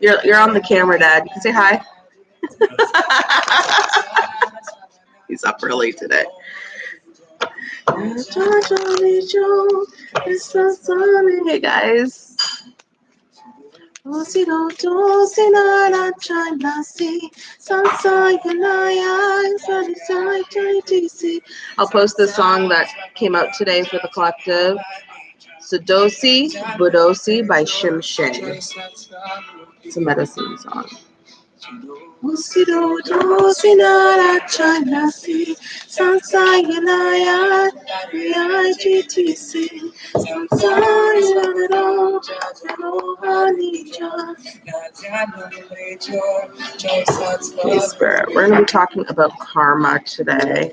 You're, you're on the camera, Dad. You can say hi. He's up early today. Hey guys. I'll post the song that came out today for the collective. Sudosi Budosi by Shim. It's a medicine song. Hey, Spirit, we're going to be talking about karma today.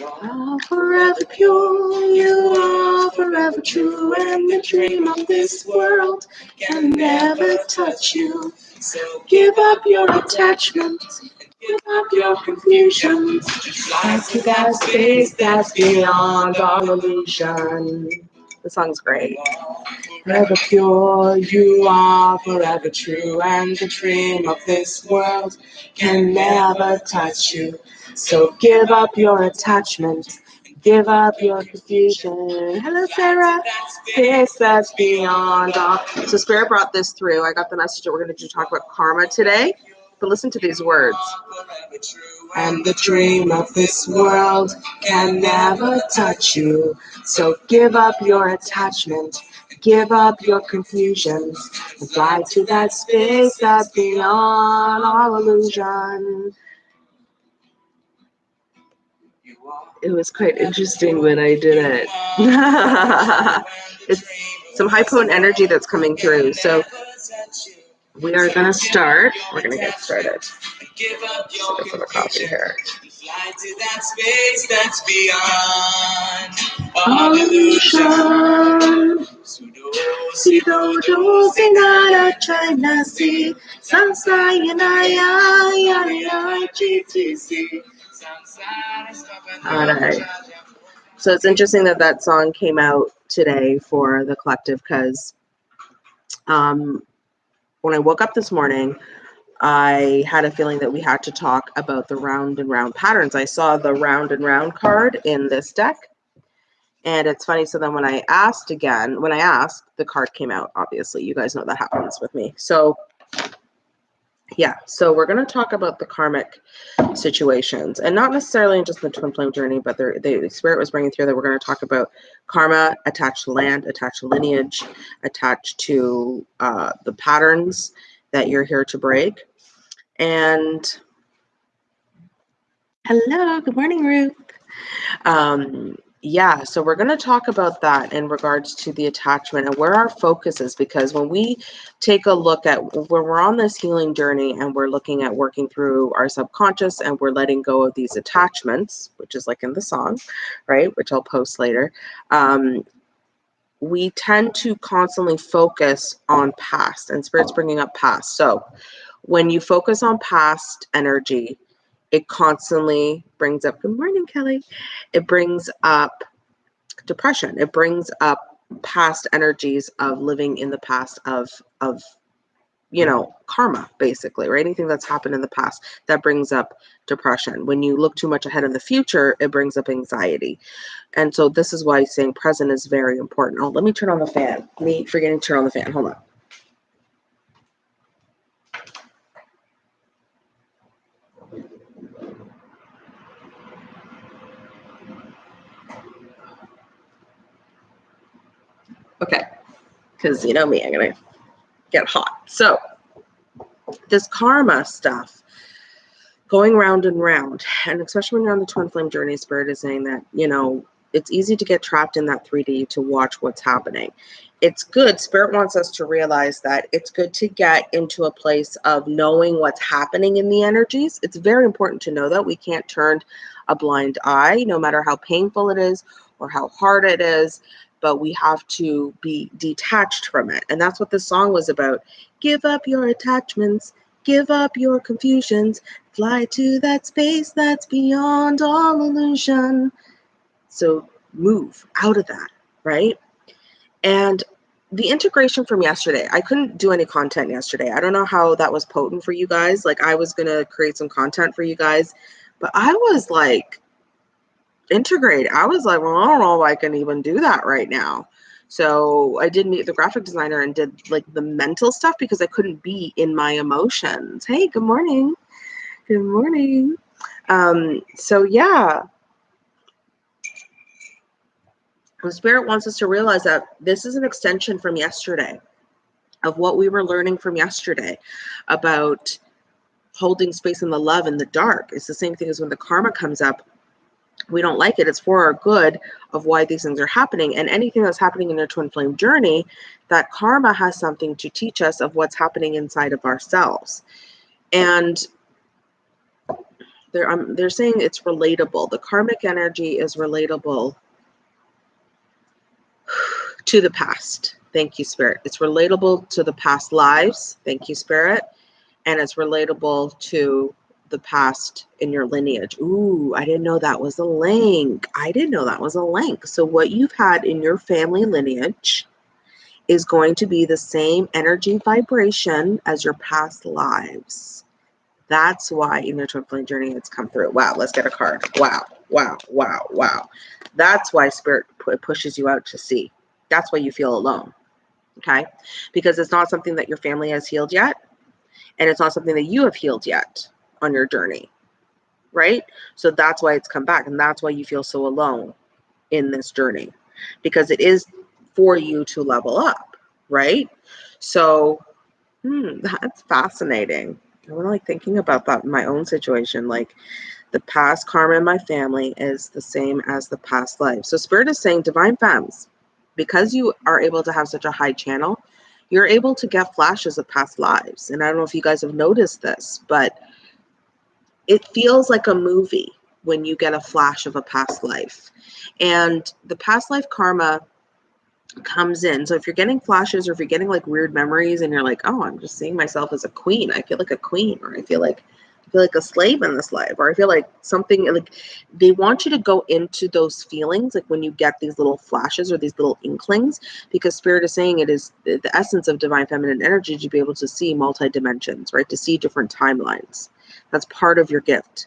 are forever pure, you are forever true, and the dream of this world can never touch you. So give up your attachment, give up your confusion, fly to that space that's beyond all illusion. The song's great. Forever pure, you are forever true, and the dream of this world can never touch you. So give up your attachment, give up your confusion. Hello, Sarah. Space that's beyond all. So Spirit brought this through. I got the message that we're going to talk about karma today. But listen to these words. And the dream of this world can never touch you. So give up your attachment, give up your confusions, fly to that space that's beyond all illusion. It was quite interesting when I did it. it's some high potent energy that's coming through. So we are going to start. We're going to get started. Your some coffee here. All right. So it's interesting that that song came out today for the collective because um, when I woke up this morning, I had a feeling that we had to talk about the round and round patterns. I saw the round and round card in this deck. And it's funny. So then when I asked again, when I asked, the card came out, obviously. You guys know that happens with me. So yeah, so we're going to talk about the karmic situations and not necessarily just the twin flame journey, but the, the spirit was bringing through that we're going to talk about karma attached to land, attached to lineage, attached to uh, the patterns that you're here to break. And hello, good morning, Ruth. Um, yeah, so we're going to talk about that in regards to the attachment and where our focus is because when we take a look at when we're on this healing journey and we're looking at working through our subconscious and we're letting go of these attachments, which is like in the song, right, which I'll post later, um, we tend to constantly focus on past and spirit's bringing up past. So when you focus on past energy, it constantly brings up good morning kelly. It brings up depression. It brings up past energies of living in the past of of you know karma basically right? Anything that's happened in the past that brings up depression. When you look too much ahead in the future it brings up anxiety. And so this is why saying present is very important. Oh let me turn on the fan. Me forgetting to turn on the fan. Hold on Okay, because you know me, I'm gonna get hot. So this karma stuff going round and round, and especially when you're on the twin flame journey, spirit is saying that you know it's easy to get trapped in that 3D to watch what's happening. It's good. Spirit wants us to realize that it's good to get into a place of knowing what's happening in the energies. It's very important to know that we can't turn a blind eye, no matter how painful it is or how hard it is, but we have to be detached from it. And that's what this song was about. Give up your attachments, give up your confusions, fly to that space that's beyond all illusion. So move out of that, right? And the integration from yesterday, I couldn't do any content yesterday. I don't know how that was potent for you guys. Like, I was going to create some content for you guys, but I was like, integrate. I was like, well, I don't know if I can even do that right now. So I did meet the graphic designer and did like the mental stuff because I couldn't be in my emotions. Hey, good morning. Good morning. Um, so yeah. The spirit wants us to realize that this is an extension from yesterday of what we were learning from yesterday about holding space in the love in the dark. It's the same thing as when the karma comes up we don't like it, it's for our good of why these things are happening. And anything that's happening in your twin flame journey, that karma has something to teach us of what's happening inside of ourselves. And they're, um, they're saying it's relatable. The karmic energy is relatable to the past. Thank you, Spirit. It's relatable to the past lives. Thank you, Spirit. And it's relatable to the past in your lineage. Ooh, I didn't know that was a link. I didn't know that was a link. So, what you've had in your family lineage is going to be the same energy vibration as your past lives. That's why in your twin flame journey it's come through. Wow, let's get a card. Wow, wow, wow, wow. That's why spirit pushes you out to see. That's why you feel alone. Okay? Because it's not something that your family has healed yet, and it's not something that you have healed yet on your journey, right? So that's why it's come back. And that's why you feel so alone in this journey because it is for you to level up, right? So hmm, that's fascinating. I'm like thinking about that in my own situation. Like the past karma in my family is the same as the past life. So Spirit is saying, Divine Femmes, because you are able to have such a high channel, you're able to get flashes of past lives. And I don't know if you guys have noticed this, but it feels like a movie when you get a flash of a past life. And the past life karma comes in. So if you're getting flashes or if you're getting like weird memories and you're like, oh, I'm just seeing myself as a queen. I feel like a queen, or I feel like I feel like a slave in this life, or I feel like something like they want you to go into those feelings, like when you get these little flashes or these little inklings, because spirit is saying it is the, essence of divine feminine energy to be able to see multi dimensions, right? To see different timelines. That's part of your gift.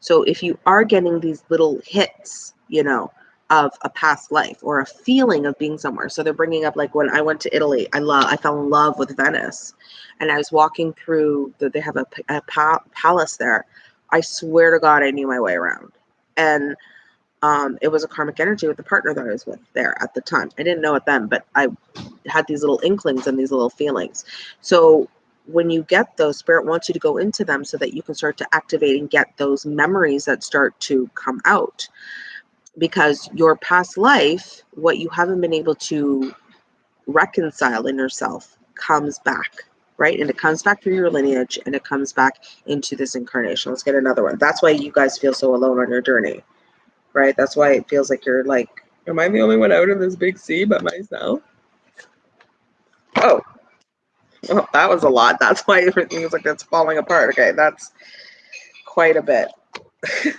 So if you are getting these little hits, you know, of a past life or a feeling of being somewhere. So they're bringing up like when I went to Italy, I love, I fell in love with Venice, and I was walking through. The, they have a, a pa- palace there. I swear to God, I knew my way around, and um, it was a karmic energy with the partner that I was with there at the time. I didn't know it then, but I had these little inklings and these little feelings. So when you get those, spirit wants you to go into them so that you can start to activate and get those memories that start to come out. Because your past life, what you haven't been able to reconcile in yourself, comes back, right? And it comes back through your lineage and it comes back into this incarnation. Let's get another one. That's why you guys feel so alone on your journey, right? That's why it feels like you're like, am I the only one out in this big sea by myself? Oh, well, that was a lot. That's why everything is like it's falling apart. Okay, that's quite a bit.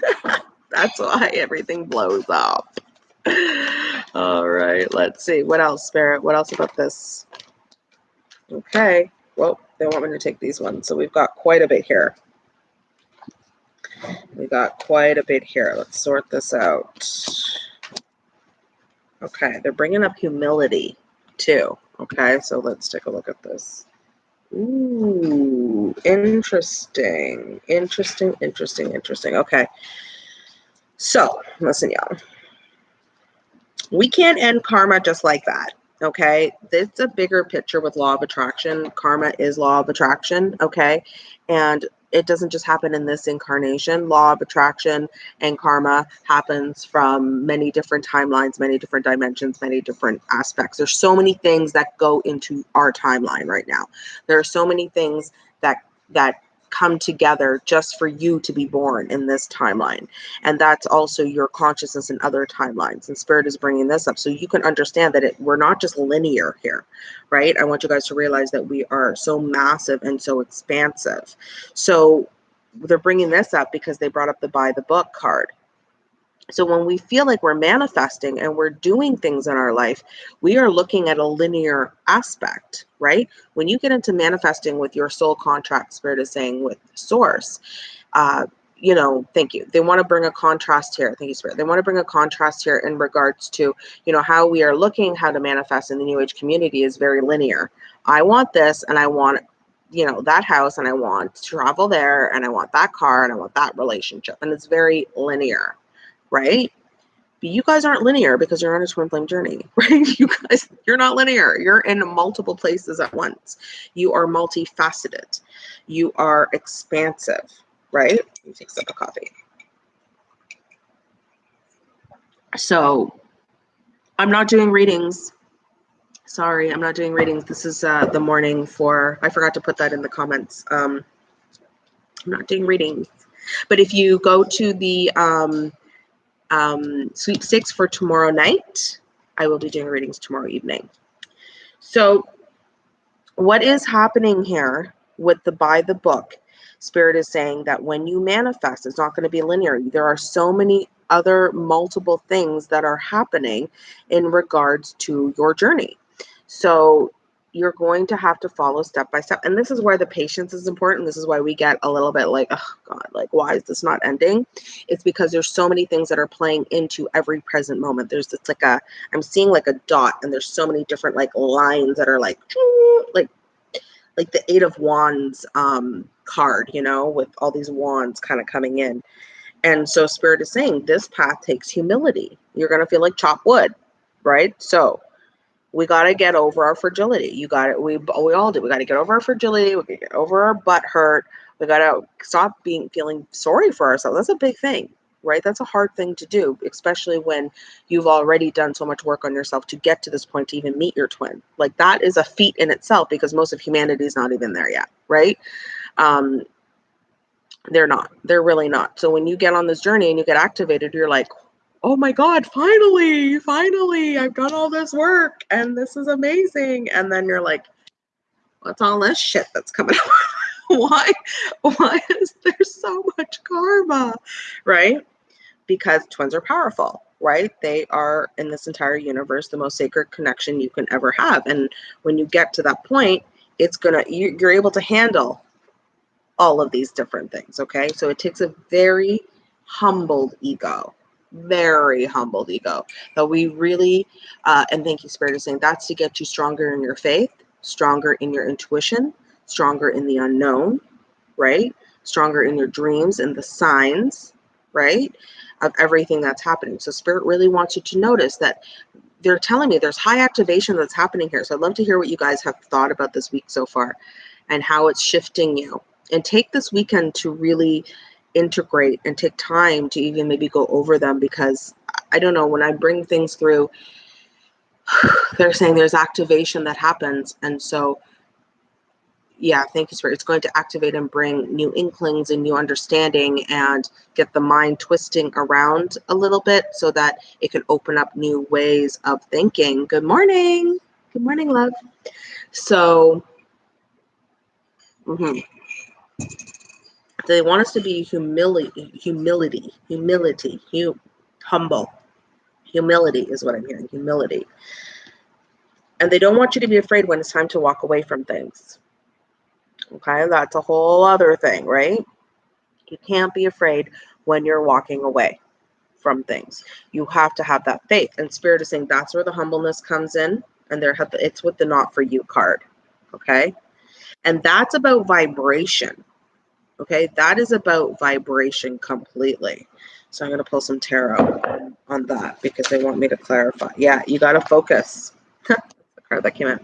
that's why everything blows up. All right, let's see. What else, Spirit? What else about this? Okay. Well, they want me to take these ones. So we've got quite a bit here. We got quite a bit here. Let's sort this out. Okay, they're bringing up humility too. Okay, so let's take a look at this. Ooh, interesting. Interesting, interesting, interesting. Okay. So, listen, y'all. We can't end karma just like that. Okay. It's a bigger picture with law of attraction. Karma is law of attraction. Okay. And it doesn't just happen in this incarnation. Law of attraction and karma happens from many different timelines, many different dimensions, many different aspects. There's so many things that go into our timeline right now. There are so many things that that come together just for you to be born in this timeline. And that's also your consciousness in other timelines. And Spirit is bringing this up so you can understand that it, we're not just linear here, right? I want you guys to realize that we are so massive and so expansive. So they're bringing this up because they brought up the buy the book card so when we feel like we're manifesting and we're doing things in our life, we are looking at a linear aspect, right? When you get into manifesting with your soul contract, spirit is saying with source, uh, you know, thank you. They want to bring a contrast here. Thank you, Spirit. They want to bring a contrast here in regards to, you know, how we are looking, how to manifest in the New Age community is very linear. I want this and I want, you know, that house and I want to travel there and I want that car and I want that relationship. And it's very linear right? But you guys aren't linear because you're on a twin flame journey, right? You guys, you're not linear. You're in multiple places at once. You are multifaceted. You are expansive, right? Let me take a sip of coffee. So I'm not doing readings. Sorry, I'm not doing readings. This is uh, the morning for, I forgot to put that in the comments. Um, I'm not doing readings. But if you go to the um, um, sweepstakes for tomorrow night. I will be doing readings tomorrow evening. So, what is happening here with the buy the book? Spirit is saying that when you manifest, it's not going to be linear. There are so many other multiple things that are happening in regards to your journey. So, you're going to have to follow step by step. And this is where the patience is important. This is why we get a little bit like, oh God, like, why is this not ending? It's because there's so many things that are playing into every present moment. There's this like a, I'm seeing like a dot and there's so many different like lines that are like, like, like the eight of wands um, card, you know, with all these wands kind of coming in. And so spirit is saying this path takes humility. You're going to feel like chop wood, right? So we got to get over our fragility. You got it. We we all do. We got to get over our fragility. We got to get over our butt hurt. We got to stop being feeling sorry for ourselves. That's a big thing, right? That's a hard thing to do, especially when you've already done so much work on yourself to get to this point to even meet your twin. Like that is a feat in itself because most of humanity is not even there yet, right? Um, they're not. They're really not. So when you get on this journey and you get activated, you're like, oh my God, finally, finally, I've done all this work and this is amazing. And then you're like, what's all this shit that's coming up? why, why is there so much karma? Right? Because twins are powerful, right? They are in this entire universe the most sacred connection you can ever have. And when you get to that point, it's gonna you, you're able to handle all of these different things. Okay. So it takes a very humbled ego very humbled ego. That we really uh, and thank you spirit is saying that's to get you stronger in your faith stronger in your intuition stronger in the unknown right? Stronger in your dreams and the signs right of everything that's happening. So spirit really wants you to notice that they're telling me there's high activation that's happening here. So i'd love to hear what you guys have thought about this week so far and how it's shifting you. And take this weekend to really integrate and take time to even maybe go over them because I don't know, when I bring things through, they're saying there's activation that happens. And so, yeah, thank you, Spirit. It's going to activate and bring new inklings and new understanding and get the mind twisting around a little bit so that it can open up new ways of thinking. Good morning. Good morning, love. So, mm-hmm they want us to be humility, humility, humility, hum, humble. Humility is what I'm hearing. Humility. And they don't want you to be afraid when it's time to walk away from things. Okay, that's a whole other thing, right? You can't be afraid when you're walking away from things. You have to have that faith. And Spirit is saying that's where the humbleness comes in. And there it's with the not for you card. Okay. And that's about vibration. Okay, that is about vibration completely. So I'm going to pull some tarot on that because they want me to clarify. Yeah, you got to focus. the card that came in.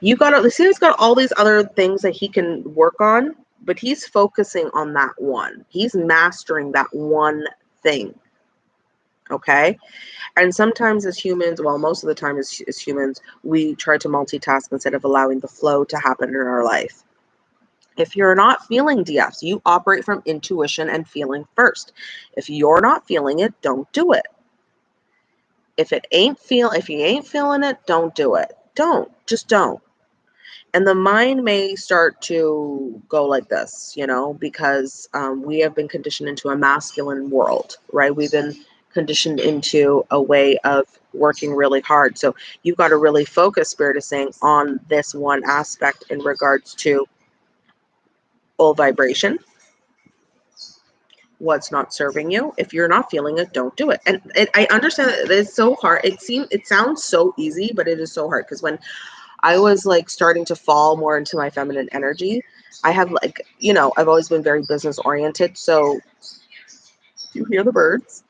You got to see, he's got all these other things that he can work on, but he's focusing on that one. He's mastering that one thing. Okay. And sometimes as humans, well, most of the time as, as humans, we try to multitask instead of allowing the flow to happen in our life. If you're not feeling DFs, you operate from intuition and feeling first. If you're not feeling it, don't do it. If it ain't feel if you ain't feeling it, don't do it. Don't. Just don't. And the mind may start to go like this, you know, because um, we have been conditioned into a masculine world, right? We've been conditioned into a way of working really hard. So you've got to really focus, Spirit is saying, on this one aspect in regards to old vibration, what's not serving you. If you're not feeling it, don't do it. And it, I understand that it's so hard. It seems it sounds so easy, but it is so hard because when I was like starting to fall more into my feminine energy, I have like, you know, I've always been very business oriented. So you hear the birds?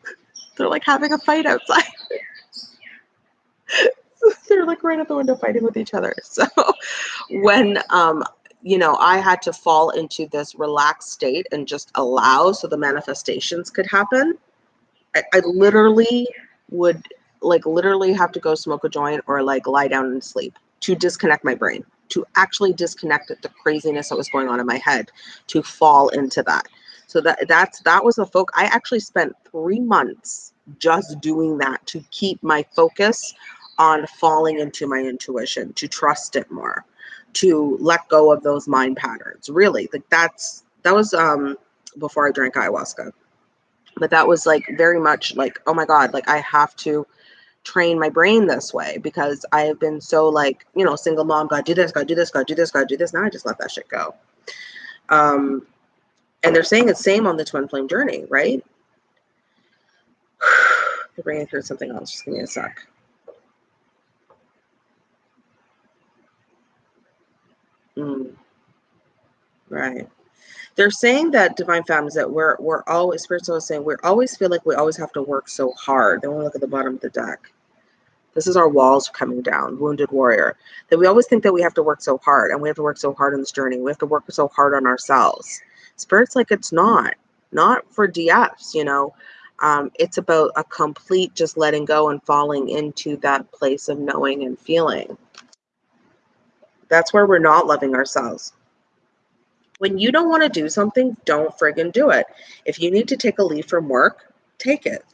They're like having a fight outside. They're like right at the window fighting with each other. So when um you know, I had to fall into this relaxed state and just allow so the manifestations could happen. I, I literally would like literally have to go smoke a joint or like lie down and sleep to disconnect my brain, to actually disconnect the craziness that was going on in my head, to fall into that. So that that's that was the focus. I actually spent three months just doing that to keep my focus on falling into my intuition, to trust it more to let go of those mind patterns. Really, like that's that was um before I drank ayahuasca. But that was like very much like, oh my God, like I have to train my brain this way because I have been so like, you know, single mom, gotta do this, gotta do this, gotta do this, gotta do this. Now I just let that shit go. Um, and they're saying it's same on the twin flame journey, right? They're bringing through something else. Just give me a sec. Right. They're saying that divine families that we're we're always spiritual is saying we always feel like we always have to work so hard. Then we look at the bottom of the deck. This is our walls coming down, wounded warrior. That we always think that we have to work so hard and we have to work so hard on this journey. We have to work so hard on ourselves. Spirit's like it's not, not for DFs, you know. Um, it's about a complete just letting go and falling into that place of knowing and feeling. That's where we're not loving ourselves. When you don't want to do something, don't friggin' do it. If you need to take a leave from work, take it.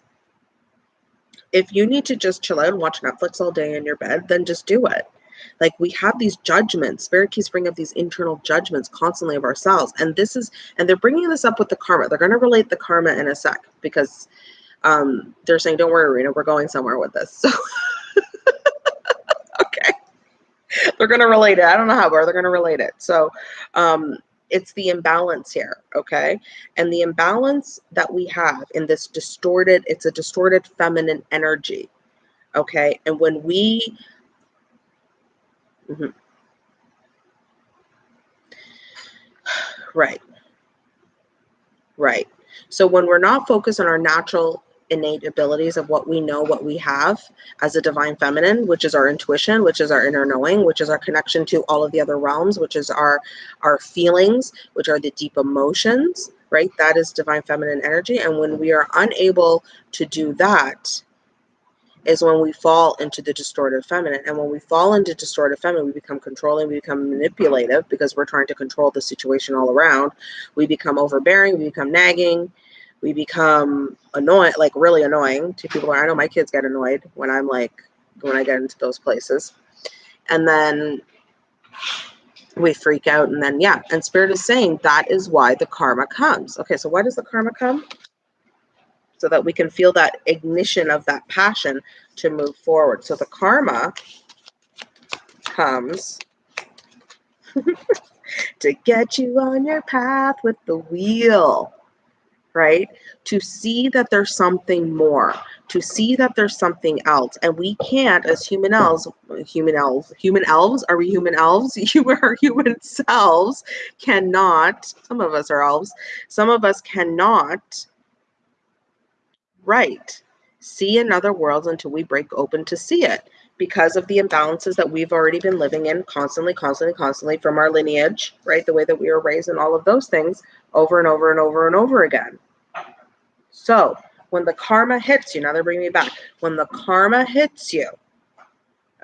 If you need to just chill out and watch Netflix all day in your bed, then just do it. Like we have these judgments. Spirit keeps bringing up these internal judgments constantly of ourselves. And this is, and they're bringing this up with the karma. They're going to relate the karma in a sec because um, they're saying, don't worry, Rena, we're going somewhere with this. So okay. they're going to relate it. I don't know how, but they're going to relate it. So um, it's the imbalance here, okay? And the imbalance that we have in this distorted, it's a distorted feminine energy, okay? And when we, mm-hmm. right, right. So when we're not focused on our natural innate abilities of what we know, what we have as a divine feminine, which is our intuition, which is our inner knowing, which is our connection to all of the other realms, which is our our feelings, which are the deep emotions, right? That is divine feminine energy. And when we are unable to do that, is when we fall into the distorted feminine. And when we fall into distorted feminine, we become controlling, we become manipulative because we're trying to control the situation all around. We become overbearing, we become nagging, we become annoying, like really annoying to people. I know my kids get annoyed when I'm like, when I get into those places. And then we freak out. And then, yeah, and Spirit is saying that is why the karma comes. Okay, so why does the karma come? So that we can feel that ignition of that passion to move forward. So the karma comes to get you on your path with the wheel right? To see that there's something more, to see that there's something else. And we can't, as human elves, human elves, human elves, are we human elves? You are human selves cannot, some of us are elves, some of us cannot, right, see another world until we break open to see it because of the imbalances that we've already been living in constantly, constantly, constantly from our lineage, right? The way that we were raised and all of those things over and over and over and over again. So when the karma hits you, now they're bringing me back. When the karma hits you,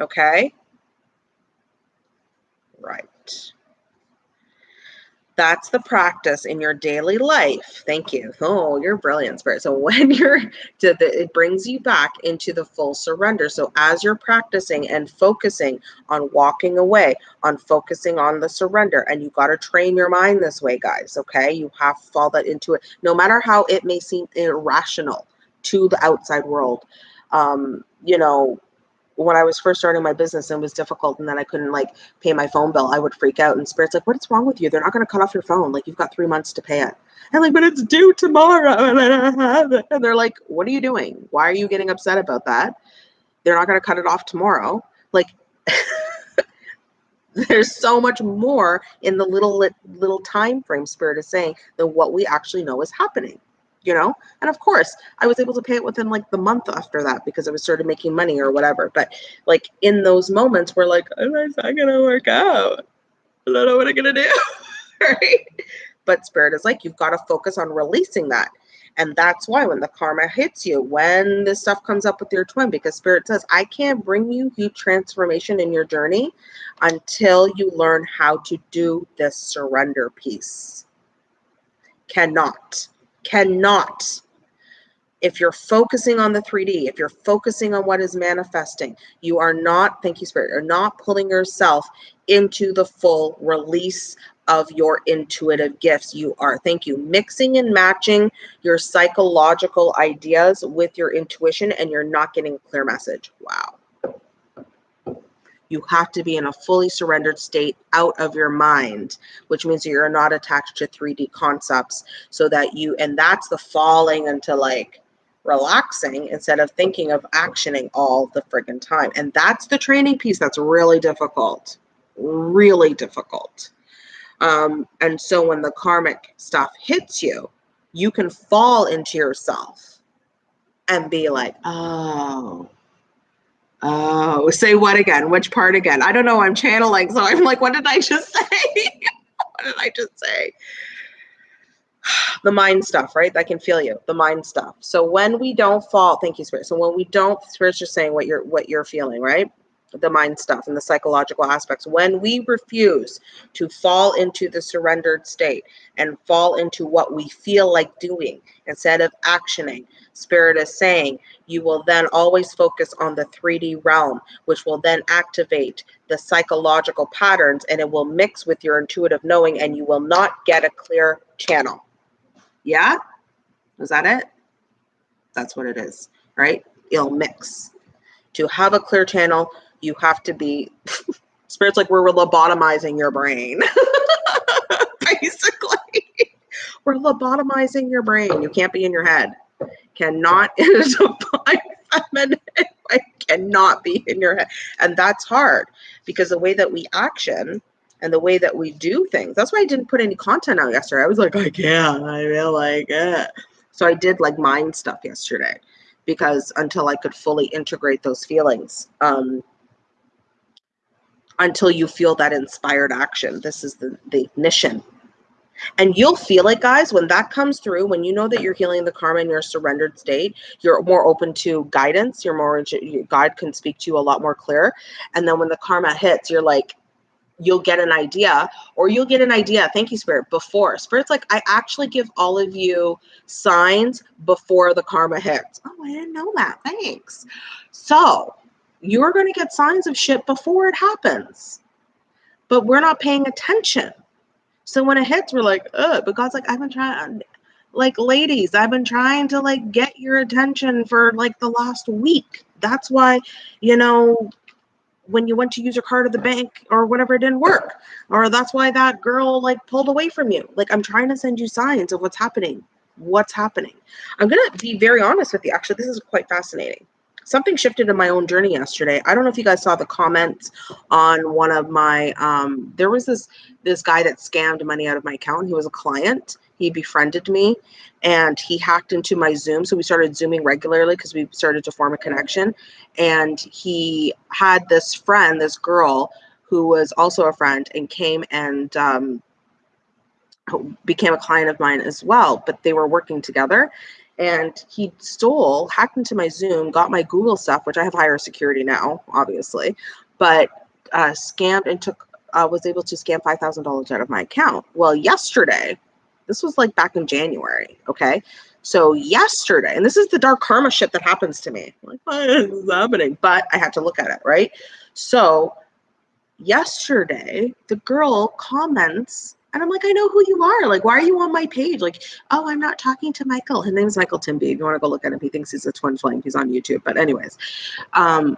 okay? Right. That's the practice in your daily life. Thank you. Oh, you're brilliant, Spirit. So when you're, it brings you back into the full surrender. So as you're practicing and focusing on walking away, on focusing on the surrender, and you got to train your mind this way, guys. Okay, you have to fall that into it, no matter how it may seem irrational to the outside world. Um, you know, when I was first starting my business and it was difficult and then I couldn't like pay my phone bill, I would freak out. And Spirit's like, what's wrong with you? They're not going to cut off your phone. Like, you've got three months to pay it. And like, but it's due tomorrow. And I don't have it. And they're like, what are you doing? Why are you getting upset about that? They're not going to cut it off tomorrow. Like, there's so much more in the little little time frame spirit is saying than what we actually know is happening you know? And of course i was able to pay it within like the month after that because i was started making money or whatever. But like in those moments we're like oh, it's not gonna work out i don't know what i'm gonna do. Right? But spirit is like you've got to focus on releasing that. And that's why when the karma hits you, when this stuff comes up with your twin, because spirit says, I can't bring you huge transformation in your journey until you learn how to do this surrender piece. Cannot cannot if you're focusing on the 3D, if you're focusing on what is manifesting, you are not, thank you, Spirit, you're not pulling yourself into the full release of your intuitive gifts. You are, thank you, mixing and matching your psychological ideas with your intuition, and you're not getting a clear message. Wow you have to be in a fully surrendered state out of your mind, which means that you're not attached to 3D concepts so that you, and that's the falling into like relaxing instead of thinking of actioning all the friggin' time. And that's the training piece that's really difficult, really difficult. Um, and so when the karmic stuff hits you, you can fall into yourself and be like, oh, Oh, say what again? Which part again? I don't know. I'm channeling, so I'm like, what did I just say? what did I just say? the mind stuff, right? I can feel you. The mind stuff. So when we don't fall, thank you, Spirit. So when we don't, Spirit's just saying what you're what you're feeling, right? The mind stuff and the psychological aspects. When we refuse to fall into the surrendered state and fall into what we feel like doing instead of actioning, Spirit is saying, you will then always focus on the 3D realm, which will then activate the psychological patterns and it will mix with your intuitive knowing and you will not get a clear channel. Yeah? Is that it? That's what it is, right? It'll mix. To have a clear channel, you have to be, Spirit's like we're lobotomizing your brain. Basically, we're lobotomizing your brain. You can't be in your head cannot a feminine way cannot be in your head. And that's hard because the way that we action and the way that we do things, that's why I didn't put any content out yesterday. I was like, I can't, I feel like it. So I did like mind stuff yesterday because until I could fully integrate those feelings. Um, until you feel that inspired action. This is the, the ignition and you'll feel it, guys, when that comes through, when you know that you're healing the karma in your surrendered state, you're more open to guidance. You're more, God can speak to you a lot more clear. And then when the karma hits, you're like, you'll get an idea or you'll get an idea thank you spirit before spirit's like i actually give all of you signs before the karma hits oh i didn't know that thanks so you're going to get signs of shit before it happens. But we're not paying attention. So when it hits, we're like, ugh, but God's like, I've been trying, like, ladies, I've been trying to like get your attention for like the last week. That's why, you know, when you went to use your card at the bank or whatever it didn't work. Or that's why that girl like pulled away from you. Like i'm trying to send you signs of what's happening. What's happening? I'm going to be very honest with you. Actually this is quite fascinating something shifted in my own journey yesterday. I don't know if you guys saw the comments on one of my um there was this this guy that scammed money out of my account. He was a client. He befriended me and he hacked into my Zoom. So we started zooming regularly because we started to form a connection. And he had this friend, this girl who was also a friend and came and um, became a client of mine as well, but they were working together. And he stole, hacked into my Zoom, got my Google stuff, which I have higher security now, obviously, but uh, scammed and took, uh, was able to scam $5,000 out of my account. Well, yesterday, this was like back in January, okay? So yesterday, and this is the dark karma shit that happens to me. Like, what is happening? But I had to look at it, right? So yesterday, the girl comments and I'm like, I know who you are. Like, why are you on my page? Like, oh, I'm not talking to Michael. His name's Michael Timby. If you want to go look at him, he thinks he's a twin flame. He's on YouTube. But anyways, um,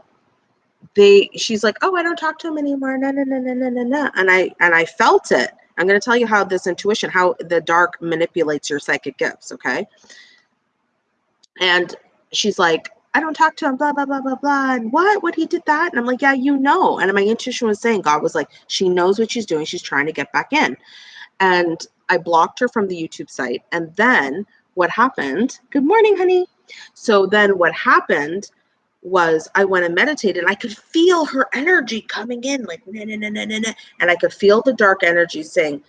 they she's like, oh, I don't talk to him anymore. No, no, no, no, no, no, no. And I and I felt it. I'm going to tell you how this intuition, how the dark manipulates your psychic gifts. Okay. And she's like, I don't talk to him, blah, blah, blah, blah, blah. And what? What he did that? And I'm like, yeah, you know. And my intuition was saying, God was like, she knows what she's doing. She's trying to get back in. And I blocked her from the YouTube site. And then what happened? Good morning, honey. So then what happened was I went and meditated and I could feel her energy coming in like nah, nah, nah, nah, nah, and I could feel the dark energy saying,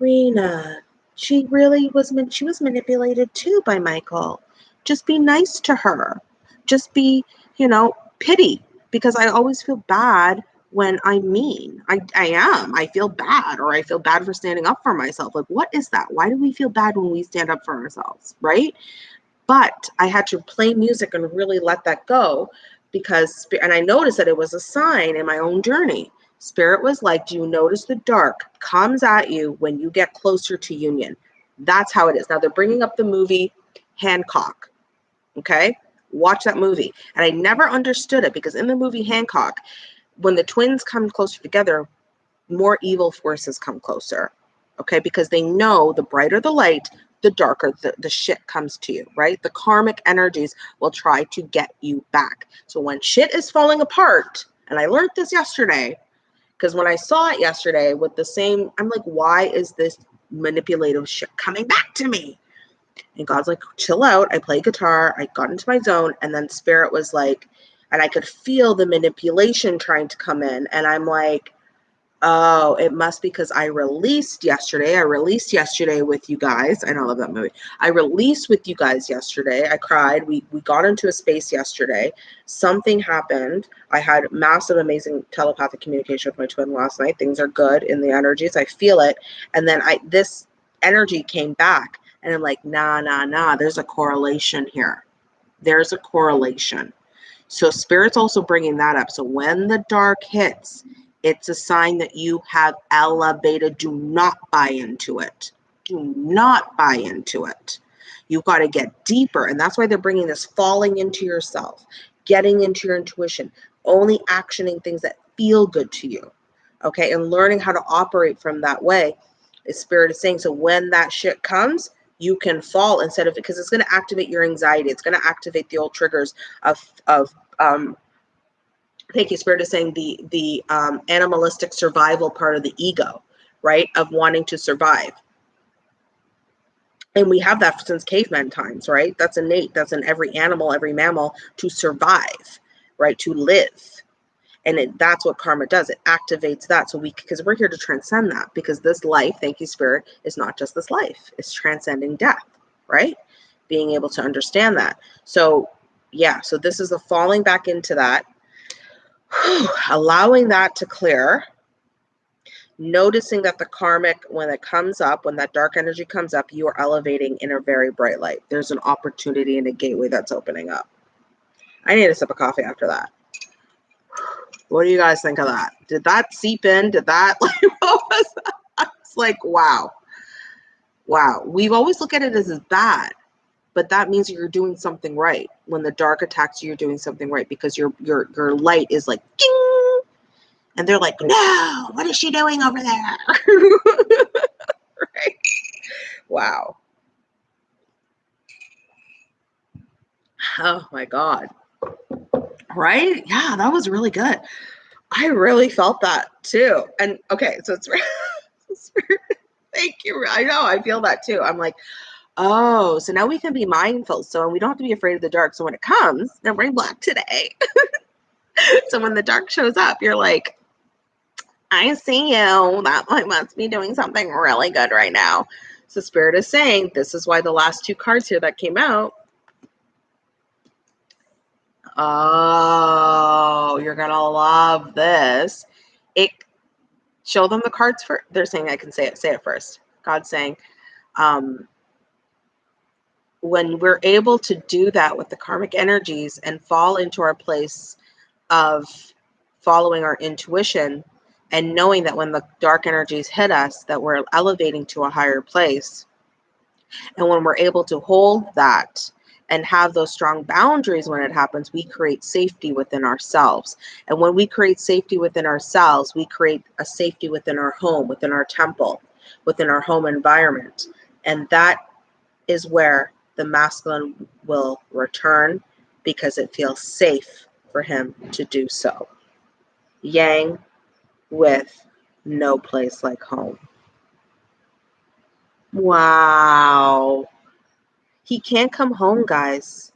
Rena, she really was she was manipulated too by Michael. Just be nice to her just be, you know, pity because I always feel bad when I'm mean. I, I am. I feel bad or I feel bad for standing up for myself. Like, what is that? Why do we feel bad when we stand up for ourselves? Right. But I had to play music and really let that go because, and I noticed that it was a sign in my own journey. Spirit was like, Do you notice the dark comes at you when you get closer to union? That's how it is. Now they're bringing up the movie Hancock. Okay watch that movie. And I never understood it because in the movie Hancock, when the twins come closer together, more evil forces come closer. Okay, because they know the brighter the light, the darker the, the shit comes to you, right? The karmic energies will try to get you back. So when shit is falling apart, and I learned this yesterday, because when I saw it yesterday with the same, I'm like, why is this manipulative shit coming back to me? And God's like, chill out. I play guitar. I got into my zone. And then Spirit was like, and I could feel the manipulation trying to come in. And I'm like, oh, it must be because I released yesterday. I released yesterday with you guys. I love that movie. I released with you guys yesterday. I cried. We we got into a space yesterday. Something happened. I had massive, amazing telepathic communication with my twin last night. Things are good in the energies. I feel it. And then I this energy came back and I'm like, nah, nah, nah, there's a correlation here. There's a correlation. So spirit's also bringing that up. So when the dark hits, it's a sign that you have elevated. Do not buy into it. Do not buy into it. You've got to get deeper. And that's why they're bringing this falling into yourself, getting into your intuition, only actioning things that feel good to you. Okay. And learning how to operate from that way. Is spirit is saying. So when that shit comes, you can fall instead of it because it's going to activate your anxiety. It's going to activate the old triggers of of um, thank you, Spirit is saying the the um, animalistic survival part of the ego, right? Of wanting to survive. And we have that since caveman times, right? That's innate. That's in every animal, every mammal to survive, right? To live and it, that's what karma does. It activates that so we because we're here to transcend that because this life thank you spirit is not just this life. It's transcending death right? Being able to understand that. So yeah so this is the falling back into that. Allowing that to clear. Noticing that the karmic when it comes up when that dark energy comes up you are elevating in a very bright light. There's an opportunity and a gateway that's opening up. I need a sip of coffee after that what do you guys think of that? Did that seep in? Did that like what was that? It's like wow. Wow. We've always looked at it as, as bad, but that means you're doing something right. When the dark attacks you, you're doing something right because your your your light is like ding, and they're like, no, what is she doing over there? right? Wow. Oh my God. Right? Yeah, that was really good. I really felt that too. And okay, so it's thank you. I know I feel that too. I'm like, oh, so now we can be mindful. So we don't have to be afraid of the dark. So when it comes, now bring black today. so when the dark shows up, you're like, I see you. That must be doing something really good right now. So Spirit is saying this is why the last two cards here that came out. Oh, you're gonna love this. It show them the cards for they're saying I can say it, say it first. God's saying, um, when we're able to do that with the karmic energies and fall into our place of following our intuition and knowing that when the dark energies hit us that we're elevating to a higher place and when we're able to hold that and have those strong boundaries when it happens we create safety within ourselves and when we create safety within ourselves we create a safety within our home within our temple within our home environment and that is where the masculine will return because it feels safe for him to do so yang with no place like home. Wow. He can't come home, guys,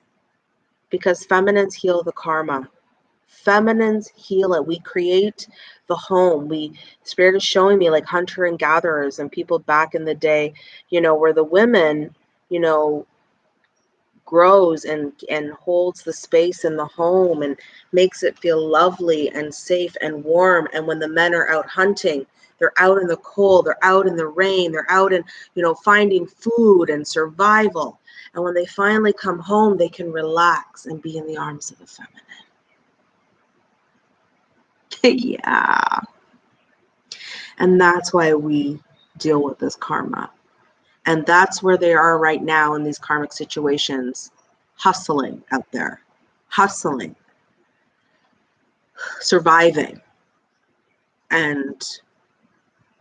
because feminines heal the karma. Feminines heal it. We create the home. We spirit is showing me like hunter and gatherers and people back in the day, you know, where the women, you know, grows and and holds the space in the home and makes it feel lovely and safe and warm and when the men are out hunting they're out in the cold they're out in the rain they're out in you know finding food and survival and when they finally come home they can relax and be in the arms of the feminine. Yeah. And that's why we deal with this karma. And that's where they are right now in these karmic situations, hustling out there, hustling, surviving. And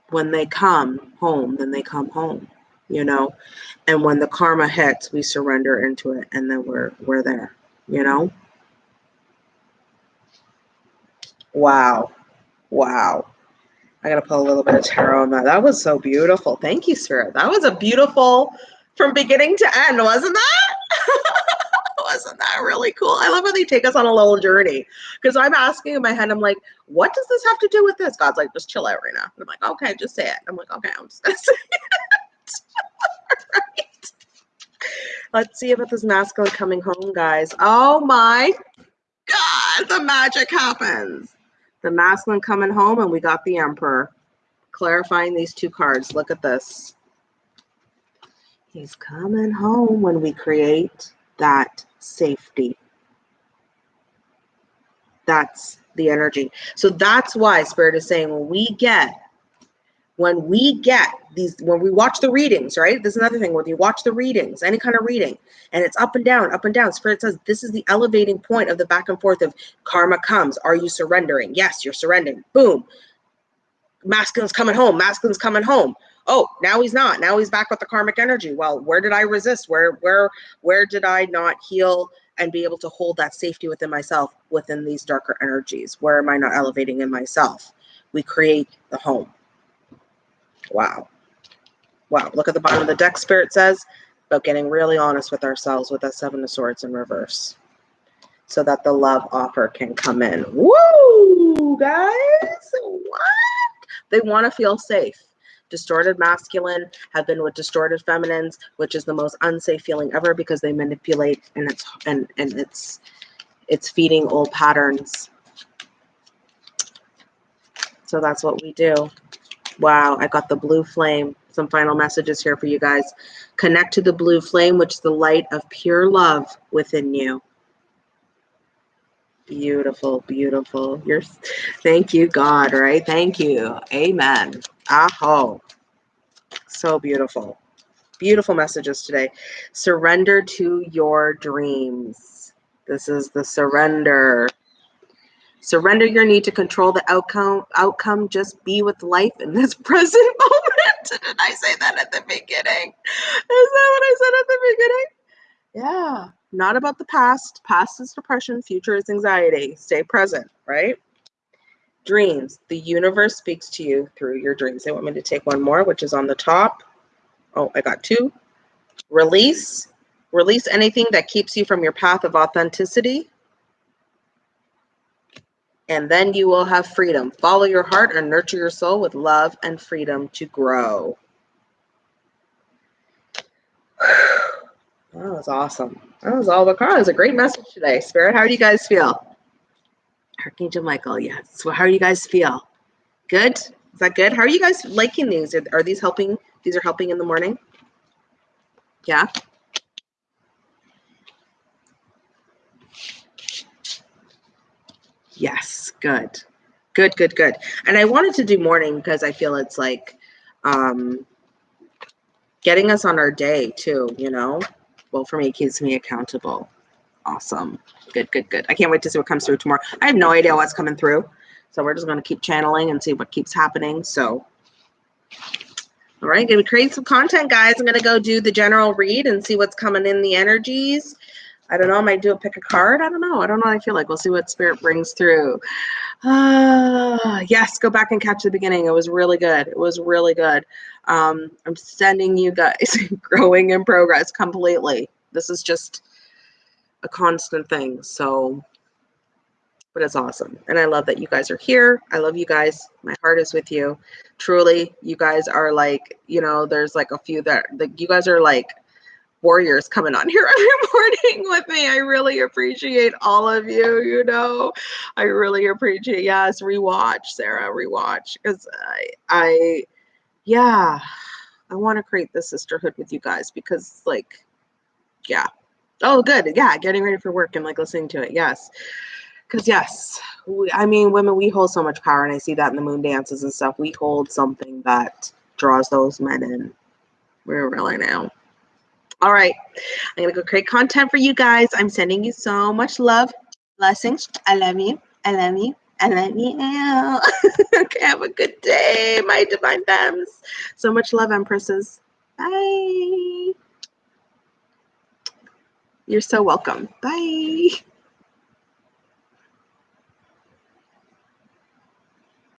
when they come home, then they come home, you know. And when the karma hits, we surrender into it and then we're we're there, you know. Wow. Wow. I gotta put a little bit of tarot on that. That was so beautiful. Thank you, Spirit. That was a beautiful from beginning to end, wasn't that? wasn't that really cool? I love how they take us on a little journey. Because I'm asking in my head, I'm like, what does this have to do with this? God's like, just chill out right now. And I'm like, okay, just say it. I'm like, okay, I'm just. right. Let's see about this masculine coming home, guys. Oh my God, the magic happens the masculine coming home, and we got the emperor. Clarifying these two cards. Look at this. He's coming home when we create that safety. That's the energy. So that's why Spirit is saying when we get when we get these when we watch the readings right? This is another thing when you watch the readings any kind of reading and it's up and down up and down spirit says this is the elevating point of the back and forth of karma comes. Are you surrendering? Yes you're surrendering. Boom. Masculine's coming home. Masculine's coming home. Oh now he's not. Now he's back with the karmic energy. Well where did i resist? Where where where did i not heal and be able to hold that safety within myself within these darker energies? Where am i not elevating in myself? We create the home Wow. Wow. Look at the bottom of the deck, Spirit says, about getting really honest with ourselves with that Seven of Swords in reverse so that the love offer can come in. Woo, guys. What? They want to feel safe. Distorted masculine have been with distorted feminines, which is the most unsafe feeling ever because they manipulate and it's and and it's it's feeding old patterns. So that's what we do. Wow, I got the blue flame. Some final messages here for you guys. Connect to the blue flame, which is the light of pure love within you. Beautiful, beautiful. You're thank you, God, right? Thank you. Amen. Aho. So beautiful. Beautiful messages today. Surrender to your dreams. This is the surrender. Surrender your need to control the outcome. Outcome. Just be with life in this present moment. Did I say that at the beginning? Is that what I said at the beginning? Yeah. not about the past. Past is depression, future is anxiety. Stay present, right? Dreams. The universe speaks to you through your dreams. They want me to take one more, which is on the top. Oh, I got two. Release. Release anything that keeps you from your path of authenticity. And then you will have freedom. Follow your heart and nurture your soul with love and freedom to grow. That was awesome. That was all the car. It was a great message today. Spirit, how do you guys feel? Archangel Michael, yes. How do you guys feel? Good? Is that good? How are you guys liking these? Are these helping? These are helping in the morning? Yeah? Yes, good. Good, good, good. And I wanted to do morning because I feel it's like um getting us on our day too, you know? Well, for me, it keeps me accountable. Awesome. Good, good, good. I can't wait to see what comes through tomorrow. I have no idea what's coming through. So we're just going to keep channeling and see what keeps happening. So, all right, going to create some content, guys. I'm going to go do the general read and see what's coming in the energies. I don't know. I might do a pick a card. I don't know. I don't know I feel like. We'll see what spirit brings through. Uh, yes, go back and catch the beginning. It was really good. It was really good. Um, I'm sending you guys growing in progress completely. This is just a constant thing. So, but it's awesome. And I love that you guys are here. I love you guys. My heart is with you. Truly, you guys are like, you know, there's like a few that like you guys are like warriors coming on here every morning with me. I really appreciate all of you, you know. I really appreciate yes, rewatch, Sarah, rewatch. Because I I yeah, I want to create the sisterhood with you guys because like yeah. Oh good. Yeah, getting ready for work and like listening to it. Yes. Cause yes, we, I mean women we hold so much power and I see that in the moon dances and stuff. We hold something that draws those men in. We're really now. All right. I'm going to go create content for you guys. I'm sending you so much love. Blessings. I love you. I love you. I love you. okay, have a good day, my divine femmes. So much love, Empresses. Bye. You're so welcome. Bye.